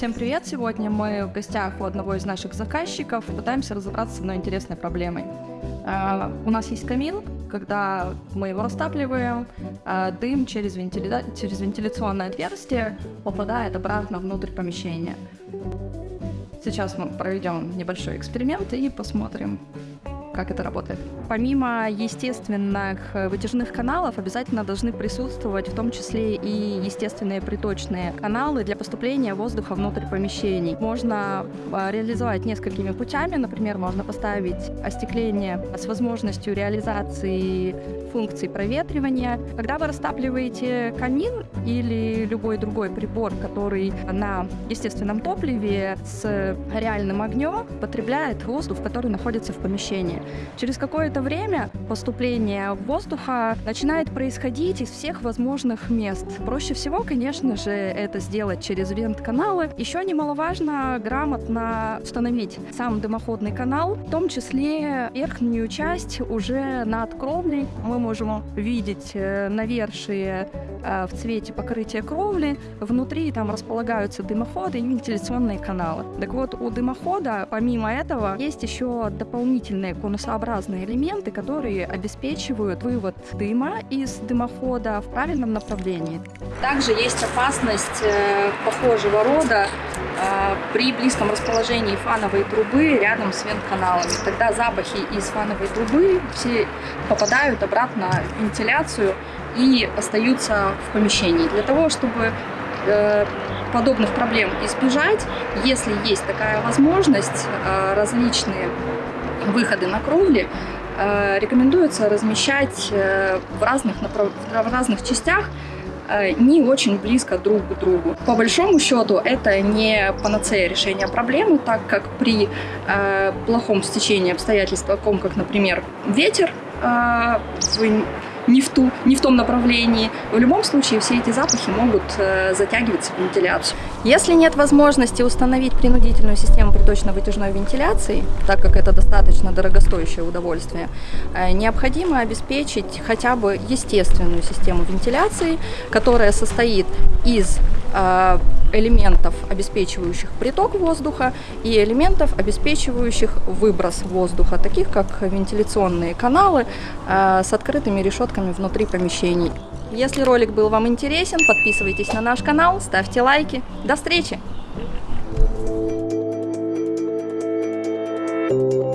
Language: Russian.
Всем привет! Сегодня мы в гостях у одного из наших заказчиков пытаемся разобраться с одной интересной проблемой. Uh, у нас есть камин, когда мы его растапливаем, uh, дым через, вентиля... через вентиляционное отверстие попадает обратно внутрь помещения. Сейчас мы проведем небольшой эксперимент и посмотрим, как это работает. Помимо естественных э, вытяжных каналов обязательно должны присутствовать в том числе и естественные приточные каналы для поступления воздуха внутрь помещений. Можно э, реализовать несколькими путями. Например, можно поставить остекление с возможностью реализации функций проветривания. Когда вы растапливаете камин или любой другой прибор, который на естественном топливе с реальным огнем потребляет воздух, который находится в помещении. Через какое-то время поступление воздуха начинает происходить из всех возможных мест. Проще всего, конечно же, это сделать через вент-каналы. Еще немаловажно грамотно установить сам дымоходный канал, в том числе верхнюю часть уже над кровлей. Мы можем видеть э, навершие э, в цвете покрытия кровли. Внутри там располагаются дымоходы и вентиляционные каналы. Так вот, у дымохода, помимо этого, есть еще дополнительные конусообразные элементы, которые обеспечивают вывод дыма из дымохода в правильном направлении. Также есть опасность э, похожего рода э, при близком расположении фановой трубы рядом с вент-каналами. Тогда запахи из фановой трубы все попадают обратно в вентиляцию и остаются в помещении. Для того, чтобы э, подобных проблем избежать, если есть такая возможность, различные выходы на кровли э, рекомендуется размещать э, в разных, в разных частях э, не очень близко друг к другу. По большому счету это не панацея решения проблемы, так как при плохом стечении обстоятельств, таком как, например, ветер, э, не в, ту, не в том направлении. В любом случае все эти запахи могут э, затягиваться в вентиляцию. Если нет возможности установить принудительную систему приточно-вытяжной вентиляции, так как это достаточно дорогостоящее удовольствие, э, необходимо обеспечить хотя бы естественную систему вентиляции, которая состоит из Э, элементов, обеспечивающих приток воздуха, и элементов, обеспечивающих выброс воздуха, таких как вентиляционные каналы э, с открытыми решетками внутри помещений. Если ролик был вам интересен, подписывайтесь на наш канал, ставьте лайки. До встречи! Thank you.